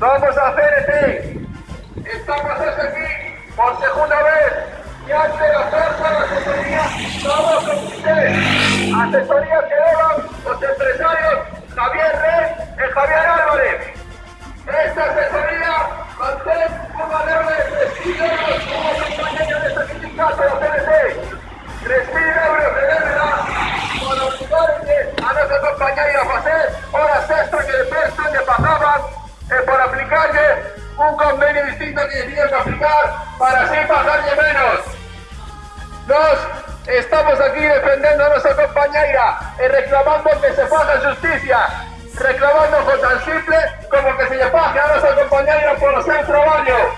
Vamos a hacer este. Estamos este aquí por segunda vez y ante la fuerza de asesoría estamos con ustedes. Asesoría que llevan los empresarios Javier Rey y Javier Álvarez. Esta asesoría mantén un valor de 3.000 euros como compañero de esta sindicato de la CNT. 3.000 euros de deuda para obligarle a nuestros compañeros que que aplicar para así pagarle menos. Nos estamos aquí defendiendo a nuestra compañera y reclamando que se haga justicia, reclamando con tan simple como que se le pague a nuestra compañera por hacer trabajo.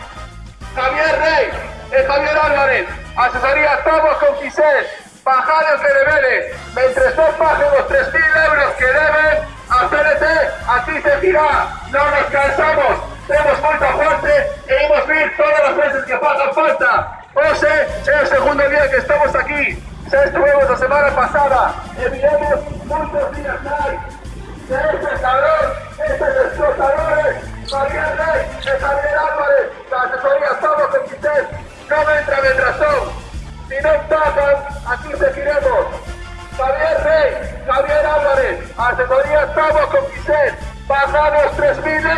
Javier Rey y Javier Álvarez, asesoría estamos con Quisés, bajados de deberes, mientras no paguen los 3.000 euros que deben, a CNT, aquí se gira, no nos cansamos, tenemos mucha fuerte que estamos aquí, xa estuvemos a semana pasada e viremos muchos días máis. De este cabrón, estes explotadores, Javier Rey e Javier Álvarez, da asesoría estamos con Quisés, non entra en razón. Si non pagan, aquí seguiremos. Javier Rey, Javier Álvarez, asesoría estamos con Quisés, pagamos 3.000